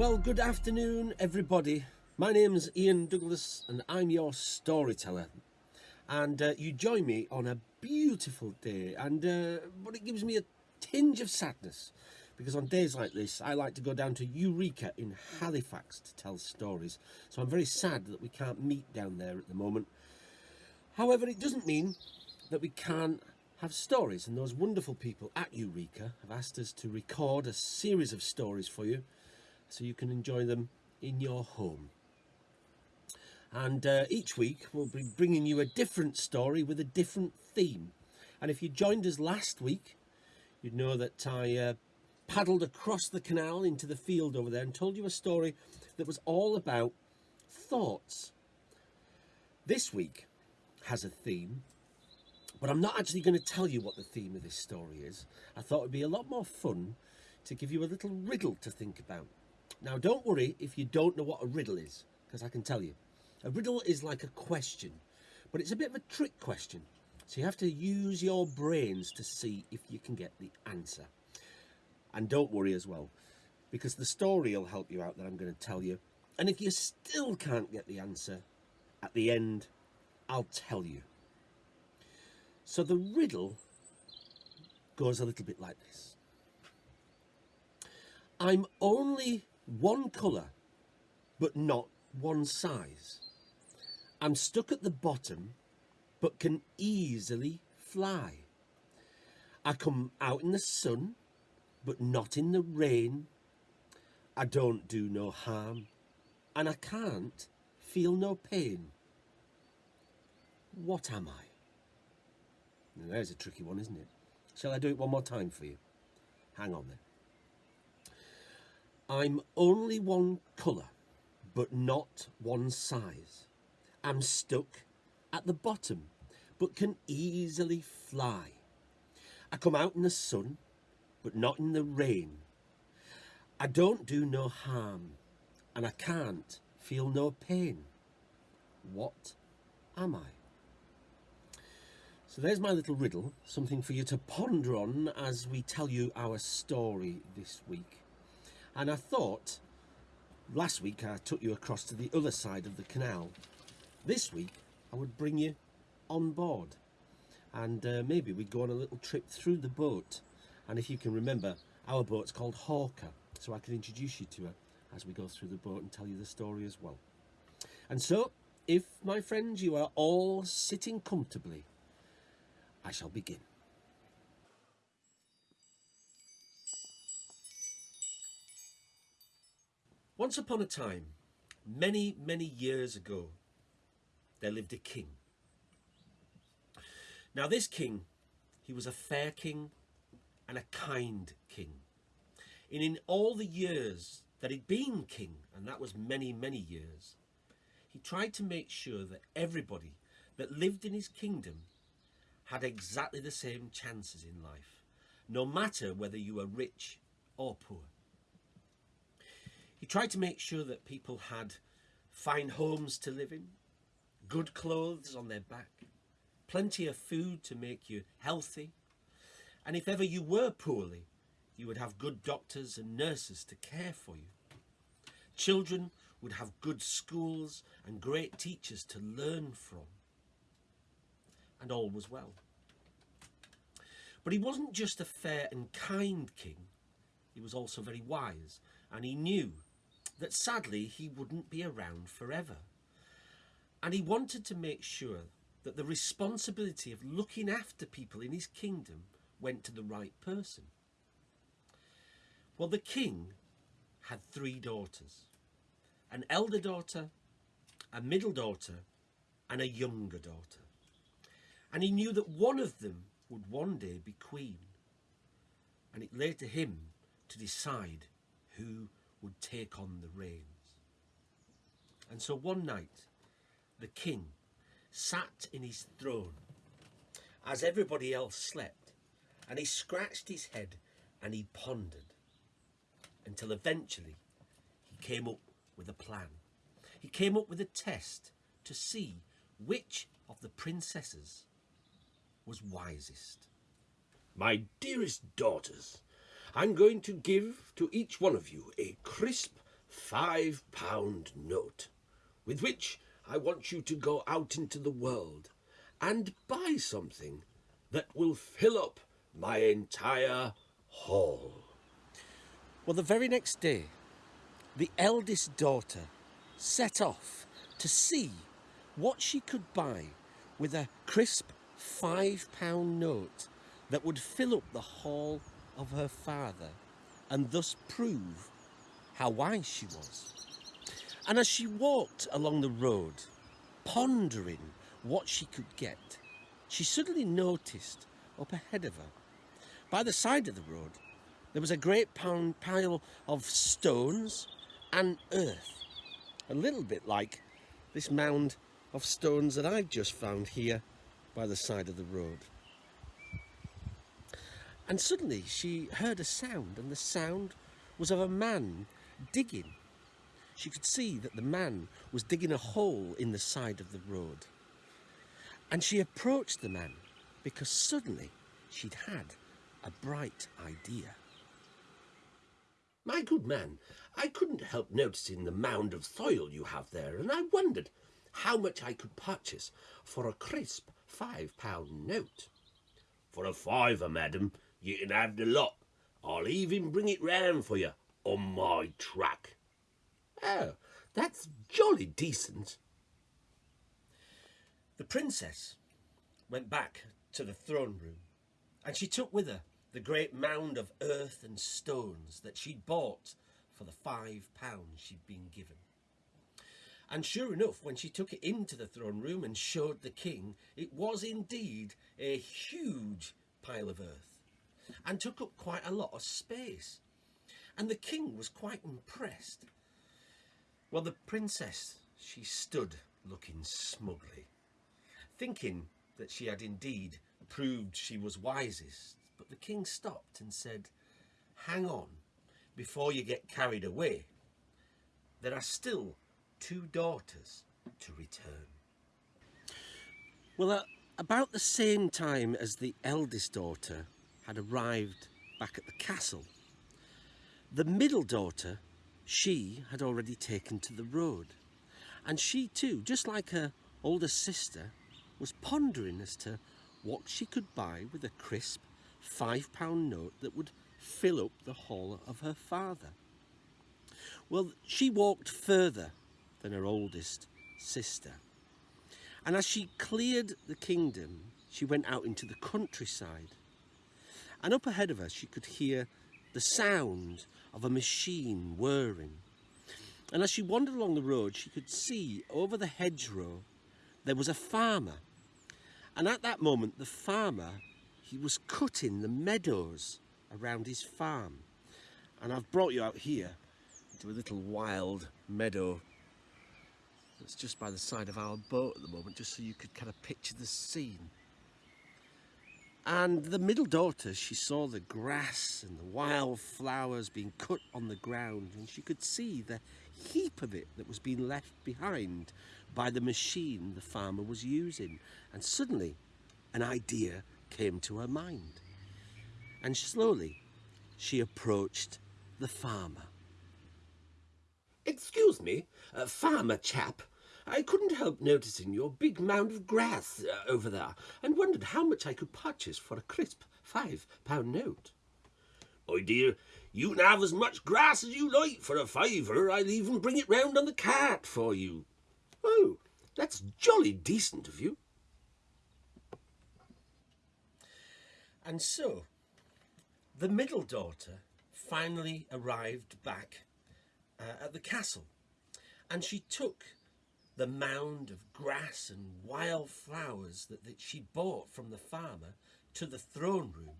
Well, good afternoon, everybody. My name's Ian Douglas, and I'm your storyteller. And uh, you join me on a beautiful day, and uh, but it gives me a tinge of sadness because on days like this, I like to go down to Eureka in Halifax to tell stories. So I'm very sad that we can't meet down there at the moment. However, it doesn't mean that we can't have stories, and those wonderful people at Eureka have asked us to record a series of stories for you so you can enjoy them in your home. And uh, each week we'll be bringing you a different story with a different theme. And if you joined us last week, you'd know that I uh, paddled across the canal into the field over there and told you a story that was all about thoughts. This week has a theme, but I'm not actually going to tell you what the theme of this story is. I thought it'd be a lot more fun to give you a little riddle to think about. Now, don't worry if you don't know what a riddle is, because I can tell you. A riddle is like a question, but it's a bit of a trick question. So you have to use your brains to see if you can get the answer. And don't worry as well, because the story will help you out that I'm going to tell you. And if you still can't get the answer, at the end, I'll tell you. So the riddle goes a little bit like this. I'm only one colour, but not one size. I'm stuck at the bottom, but can easily fly. I come out in the sun, but not in the rain. I don't do no harm, and I can't feel no pain. What am I? Now, there's a tricky one, isn't it? Shall I do it one more time for you? Hang on then. I'm only one colour, but not one size. I'm stuck at the bottom, but can easily fly. I come out in the sun, but not in the rain. I don't do no harm, and I can't feel no pain. What am I? So there's my little riddle, something for you to ponder on as we tell you our story this week. And I thought last week I took you across to the other side of the canal. This week I would bring you on board and uh, maybe we'd go on a little trip through the boat. And if you can remember, our boat's called Hawker, so I can introduce you to her as we go through the boat and tell you the story as well. And so, if, my friends, you are all sitting comfortably, I shall begin. Once upon a time, many, many years ago, there lived a king. Now this king, he was a fair king and a kind king. And in all the years that he'd been king, and that was many, many years, he tried to make sure that everybody that lived in his kingdom had exactly the same chances in life, no matter whether you were rich or poor. He tried to make sure that people had fine homes to live in, good clothes on their back, plenty of food to make you healthy, and if ever you were poorly, you would have good doctors and nurses to care for you. Children would have good schools and great teachers to learn from. And all was well. But he wasn't just a fair and kind king, he was also very wise, and he knew that sadly he wouldn't be around forever. And he wanted to make sure that the responsibility of looking after people in his kingdom went to the right person. Well, the king had three daughters an elder daughter, a middle daughter, and a younger daughter. And he knew that one of them would one day be queen. And it lay to him to decide who would take on the reins. And so one night, the king sat in his throne as everybody else slept, and he scratched his head and he pondered until eventually he came up with a plan. He came up with a test to see which of the princesses was wisest. My dearest daughters, I'm going to give to each one of you a crisp five pound note, with which I want you to go out into the world and buy something that will fill up my entire hall. Well, the very next day, the eldest daughter set off to see what she could buy with a crisp five pound note that would fill up the hall of her father and thus prove how wise she was. And as she walked along the road, pondering what she could get, she suddenly noticed up ahead of her, by the side of the road, there was a great pile of stones and earth, a little bit like this mound of stones that I've just found here by the side of the road. And suddenly she heard a sound, and the sound was of a man digging. She could see that the man was digging a hole in the side of the road. And she approached the man because suddenly she'd had a bright idea. My good man, I couldn't help noticing the mound of soil you have there, and I wondered how much I could purchase for a crisp five pound note. For a fiver, madam, you can have the lot. I'll even bring it round for you on my truck. Oh, that's jolly decent. The princess went back to the throne room and she took with her the great mound of earth and stones that she'd bought for the five pounds she'd been given. And sure enough, when she took it into the throne room and showed the king, it was indeed a huge pile of earth and took up quite a lot of space. And the king was quite impressed. Well, the princess, she stood looking smugly, thinking that she had indeed proved she was wisest. But the king stopped and said, Hang on, before you get carried away. There are still two daughters to return. Well, about the same time as the eldest daughter had arrived back at the castle, the middle daughter, she had already taken to the road. And she too, just like her older sister, was pondering as to what she could buy with a crisp five pound note that would fill up the hall of her father. Well, she walked further than her oldest sister. And as she cleared the kingdom, she went out into the countryside. And up ahead of her, she could hear the sound of a machine whirring. And as she wandered along the road, she could see over the hedgerow there was a farmer and at that moment, the farmer, he was cutting the meadows around his farm. And I've brought you out here to a little wild meadow that's just by the side of our boat at the moment, just so you could kind of picture the scene. And the middle daughter, she saw the grass and the wild flowers being cut on the ground, and she could see the heap of it that was being left behind by the machine the farmer was using. And suddenly, an idea came to her mind. And slowly, she approached the farmer. Excuse me, uh, farmer chap. I couldn't help noticing your big mound of grass uh, over there and wondered how much I could purchase for a crisp five pound note. My dear, you can have as much grass as you like for a fiver. I'll even bring it round on the cart for you. Oh, that's jolly decent of you. And so, the middle daughter finally arrived back uh, at the castle, and she took the mound of grass and wild flowers that, that she bought from the farmer to the throne room.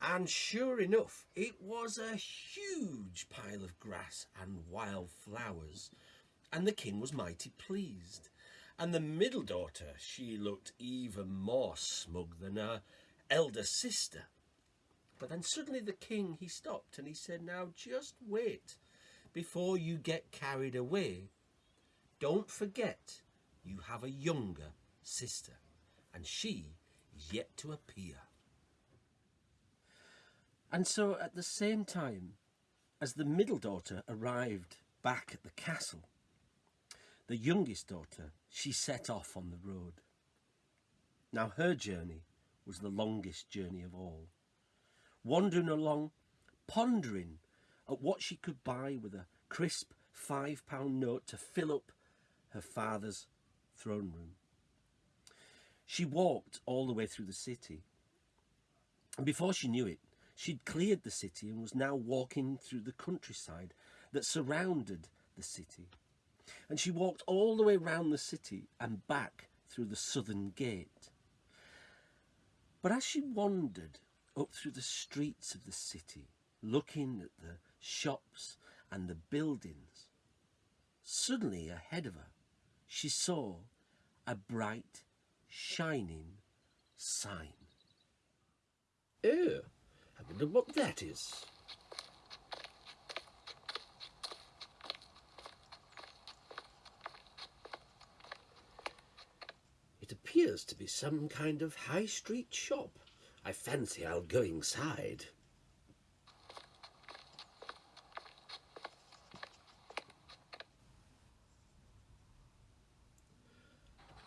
And sure enough, it was a huge pile of grass and wild flowers and the king was mighty pleased. And the middle daughter, she looked even more smug than her elder sister. But then suddenly the king, he stopped and he said, now just wait before you get carried away. Don't forget you have a younger sister and she is yet to appear. And so at the same time as the middle daughter arrived back at the castle, the youngest daughter, she set off on the road. Now her journey was the longest journey of all, wandering along, pondering at what she could buy with a crisp five pound note to fill up her father's throne room. She walked all the way through the city, and before she knew it, she'd cleared the city and was now walking through the countryside that surrounded the city. And she walked all the way round the city and back through the southern gate. But as she wandered up through the streets of the city, looking at the shops and the buildings, suddenly ahead of her, she saw a bright, shining sign. Oh, I wonder what that is. It appears to be some kind of high street shop. I fancy I'll go inside.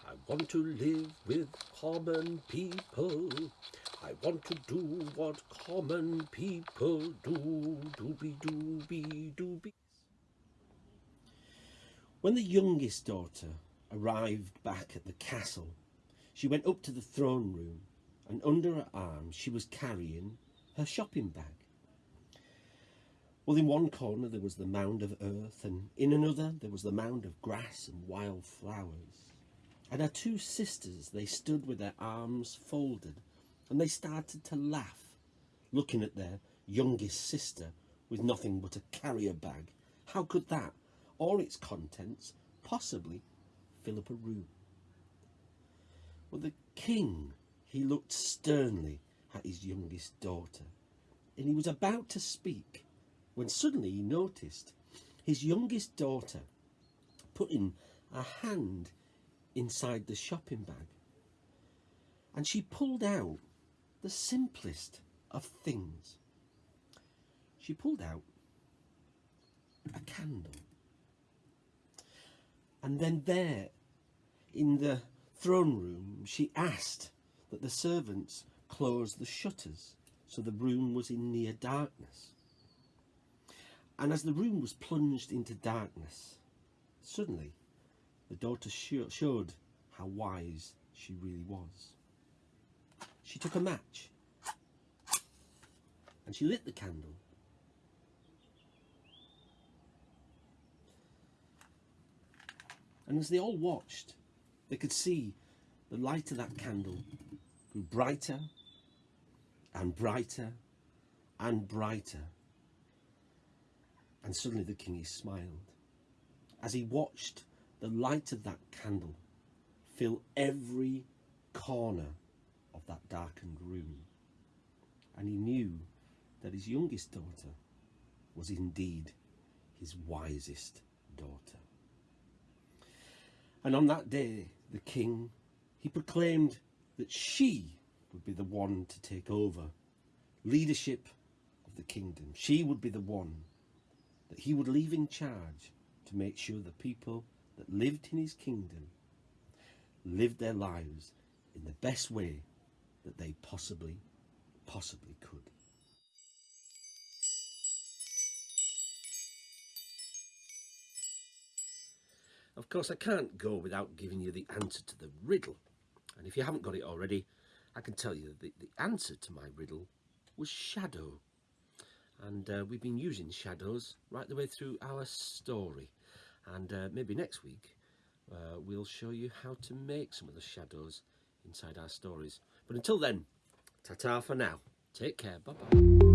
I want to live with common people. I want to do what common people do. Doobie doobie doobie. When the youngest daughter arrived back at the castle, she went up to the throne room and under her arm she was carrying her shopping bag. Well, in one corner there was the mound of earth, and in another there was the mound of grass and wild flowers. And her two sisters, they stood with their arms folded, and they started to laugh, looking at their youngest sister with nothing but a carrier bag. How could that, or its contents, possibly fill up a room? Well, the king, he looked sternly at his youngest daughter, and he was about to speak when suddenly he noticed his youngest daughter putting a hand inside the shopping bag. And she pulled out the simplest of things. She pulled out a candle. And then there in the throne room, she asked that the servants close the shutters so the room was in near darkness. And as the room was plunged into darkness, suddenly the daughter showed how wise she really was. She took a match and she lit the candle. And as they all watched, they could see the light of that candle grew brighter and brighter and brighter. And suddenly the king smiled as he watched the light of that candle fill every corner of that darkened room. And he knew that his youngest daughter was indeed his wisest daughter. And on that day, the king, he proclaimed that she would be the one to take over leadership of the kingdom. She would be the one that he would leave in charge to make sure the people that lived in his kingdom lived their lives in the best way that they possibly, possibly could. Of course, I can't go without giving you the answer to the riddle. And if you haven't got it already, I can tell you that the answer to my riddle was shadow. And uh, we've been using shadows right the way through our story. And uh, maybe next week, uh, we'll show you how to make some of the shadows inside our stories. But until then, ta-ta for now. Take care. Bye-bye.